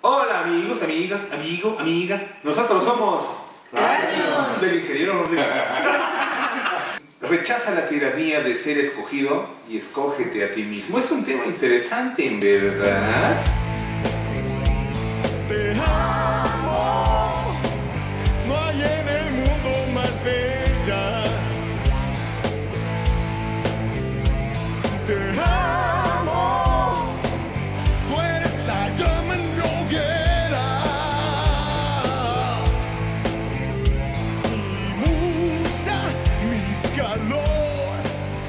Hola amigos, amigas, amigo, amiga. Nosotros somos Cráneo. del ingeniero. Rechaza la tiranía de ser escogido y escógete a ti mismo. Es un tema interesante, en verdad.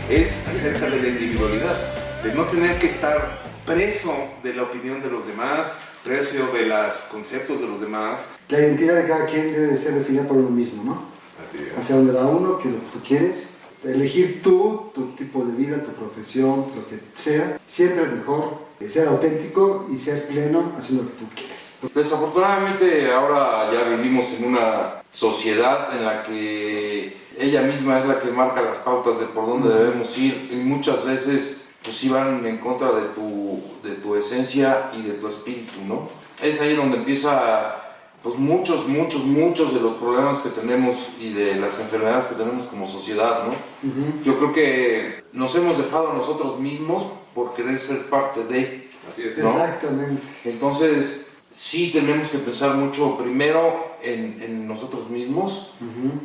Es acerca de la individualidad, de no tener que estar preso de la opinión de los demás, preso de los conceptos de los demás. La identidad de cada quien debe de ser definida por uno mismo, ¿no? Así es. Hacia dónde va uno, que lo que tú quieres. Elegir tú, tu tipo de vida, tu profesión, lo que sea. Siempre es mejor ser auténtico y ser pleno haciendo lo que tú quieres. Desafortunadamente ahora ya vivimos en una sociedad en la que ella misma es la que marca las pautas de por dónde debemos ir y muchas veces pues sí van en contra de tu, de tu esencia y de tu espíritu, ¿no? Es ahí donde empieza pues muchos, muchos, muchos de los problemas que tenemos y de las enfermedades que tenemos como sociedad, ¿no? Yo creo que nos hemos dejado a nosotros mismos por querer ser parte de, Así es. ¿no? Exactamente. entonces, sí tenemos que pensar mucho primero en, en nosotros mismos,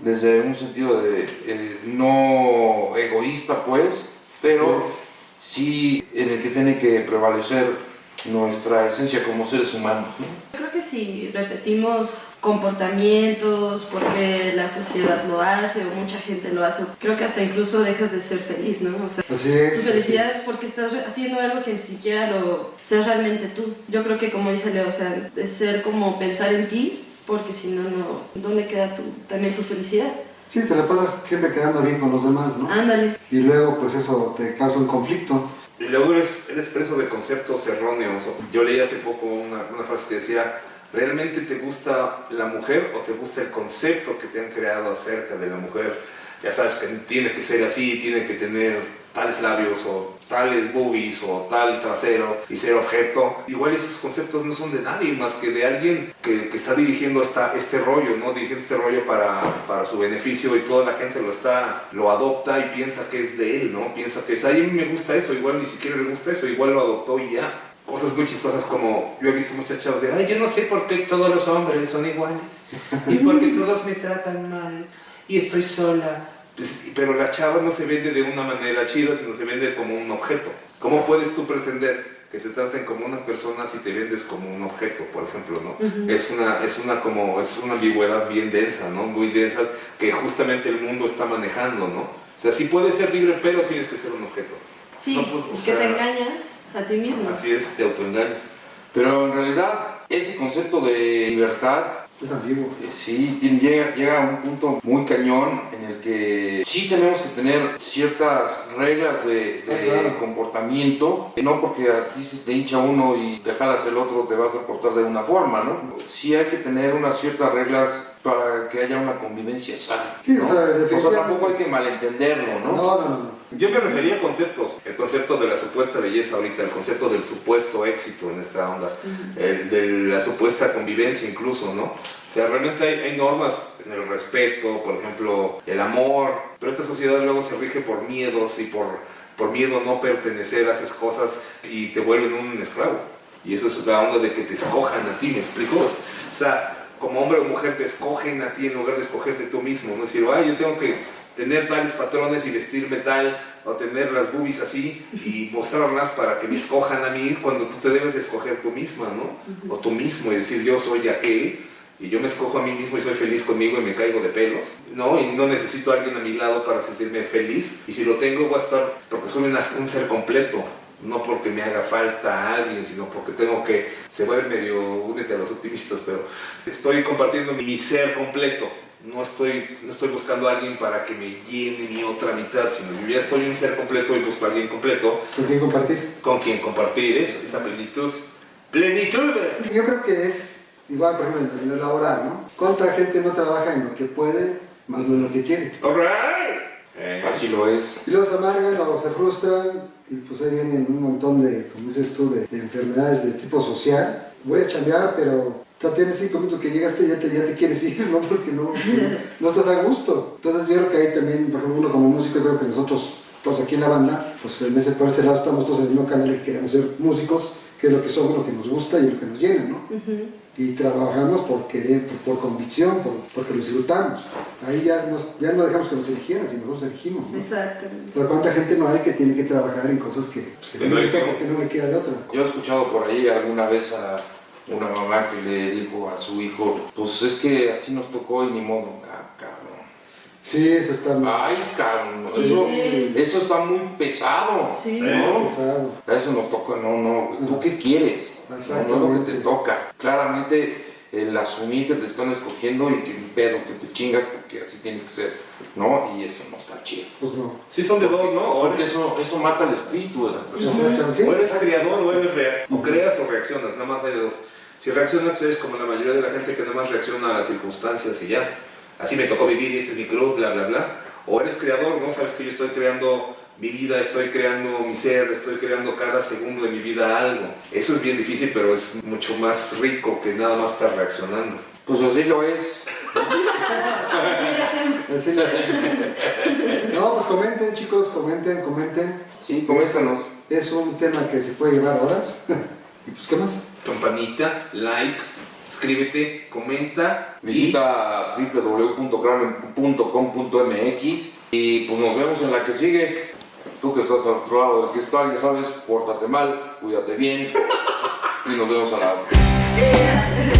desde un sentido de eh, no egoísta, pues, pero sí en el que tiene que prevalecer nuestra esencia como seres humanos. ¿no? Yo creo que si repetimos comportamientos porque la sociedad lo hace o mucha gente lo hace, creo que hasta incluso dejas de ser feliz, ¿no? O sea, Así es. tu felicidad es porque estás haciendo algo que ni siquiera lo seas realmente tú. Yo creo que como dice Leo, o sea, es ser como pensar en ti, porque si no, no, ¿dónde queda tu, también tu felicidad? Sí, te la pasas siempre quedando bien con los demás, ¿no? Ándale. Y luego, pues eso te causa un conflicto. Luego eres, eres preso de conceptos erróneos. Yo leí hace poco una frase que decía, ¿realmente te gusta la mujer o te gusta el concepto que te han creado acerca de la mujer? Ya sabes que tiene que ser así, tiene que tener tales labios o tales boobies o tal trasero y ser objeto. Igual esos conceptos no son de nadie más que de alguien que, que está dirigiendo esta, este rollo, ¿no? Dirigiendo este rollo para, para su beneficio y toda la gente lo está, lo adopta y piensa que es de él, ¿no? Piensa que es, ay, a mí me gusta eso, igual ni siquiera le gusta eso, igual lo adoptó y ya. Cosas muy chistosas como yo he visto muchas chavas de, ay, yo no sé por qué todos los hombres son iguales y porque todos me tratan mal y estoy sola. Pues, pero la chava no se vende de una manera chida, sino se vende como un objeto. ¿Cómo puedes tú pretender que te traten como una persona si te vendes como un objeto, por ejemplo, ¿no? Es una, es una como, es una ambigüedad bien densa, ¿no? Muy densa que justamente el mundo está manejando, ¿no? O sea, sí puedes ser libre, pero tienes que ser un objeto. Sí, No, pues, y que sea, te engañas a ti mismo. Así es, te autoengañas. Pero en realidad ese concepto de libertad Es ambiguo. Eh, Sí, tiene- llega, llega a un punto muy cañón en el que sí tenemos que tener ciertas reglas de, de Ah, claro. comportamiento, no porque a ti se te hincha uno y te jalas el otro te vas a portar de una forma, ¿no? Sí hay que tener unas ciertas reglas para que haya una convivencia sana. Sí, ¿no? o sea, O sea, tampoco hay que malentenderlo, No, ¿no? no, no. no. Yo me refería a conceptos, el concepto de la supuesta belleza ahorita, el concepto del supuesto éxito en esta onda, el de la supuesta convivencia incluso, ¿no? O sea, realmente hay, hay normas en el respeto, por ejemplo, el amor, pero esta sociedad luego se rige por miedos y por, por miedo a no pertenecer a esas cosas y te vuelven un esclavo. Y eso es la onda de que te escojan a ti, ¿me explico? O sea, como hombre o mujer te escogen a ti en lugar de escogerte tú mismo, ¿no? Decir, ay, yo tengo que tener tales patrones y vestirme tal, o tener las boobies así y mostrarlas para que me escojan a mí cuando tú te debes de escoger tú misma, ¿no? O tú mismo y decir yo soy aquel y yo me escojo a mí mismo y soy feliz conmigo y me caigo de pelos, ¿no? Y no necesito a alguien a mi lado para sentirme feliz y si lo tengo voy a estar porque soy una- un ser completo. No porque me haga falta alguien, sino porque tengo que, se vuelve medio, únete a los optimistas, pero estoy compartiendo mi ser completo, no estoy, no estoy buscando a alguien para que me llene mi otra mitad, sino yo ya estoy un ser completo y busco a alguien completo ¿Con quién compartir? con quien compartir eso, esa plenitud. ¡Plenitud! Yo creo que es igual, por ejemplo, en lo laboral, ¿no? ¿Cuánta gente no trabaja en lo que puede, más no en lo que quiere? ¡Alright! Eh, Así lo es. Y luego se amargan o se frustran y pues ahí vienen un montón de, como dices tú, de, de enfermedades de tipo social voy a chambear, pero ya tienes cinco minutos que llegaste y ya te, ya te quieres ir, ¿no? Porque no, no estás a gusto. Entonces yo creo que ahí también, por ejemplo, uno como músico, creo que nosotros, todos aquí en la banda, pues en ese, por ese lado estamos todos en el mismo canal de que queremos ser músicos, que es lo que somos, lo que nos gusta y lo que nos llena, ¿no? Y trabajamos por querer, por, por convicción, por, porque lo disfrutamos. Ahí ya, nos, ya no dejamos que nos eligieran, sino nosotros elegimos, ¿no? Exactamente. Pero cuánta gente no hay que tiene que trabajar en cosas que, pues, que no le gusta porque no le queda de otra. Yo he escuchado por ahí alguna vez a una mamá que le dijo a su hijo, pues es que así nos tocó y ni modo. Sí, eso está muy Ay, cabrón, Sí. eso, eso está muy pesado. Sí. ¿no? pesado. Eso nos toca, no, no. ¿tú qué quieres? No, no es lo que te toca. Claramente el asumir que te están escogiendo y que pedo, que te chingas porque así tiene que ser, ¿no? Y eso no está chido. Pues no. Sí son de dos, ¿no? O Porque eres, eso, eso mata el espíritu de las personas. O eres creador o eres rea- o creas o reaccionas, nada más hay de dos. Si reaccionas, pues eres como la mayoría de la gente que nada más reacciona a las circunstancias y ya. Así me tocó vivir, y este es mi cruz, bla, bla, bla. O eres creador, ¿no? Sabes que yo estoy creando mi vida, estoy creando mi ser, estoy creando cada segundo de mi vida algo. Eso es bien difícil, pero es mucho más rico que nada más estar reaccionando. Pues así lo es. Así hacemos. Lo hacen. No, pues comenten, chicos, comenten, comenten. Sí, coméntanos. Es un tema que se puede llevar horas. y pues, ¿qué más? Campanita, like, suscríbete, comenta. y- Visita www.kramen.com.mx y pues nos vemos en la que sigue. Tú que estás al otro lado del cristal, ya sabes, pórtate mal, cuídate bien y nos vemos a la otra.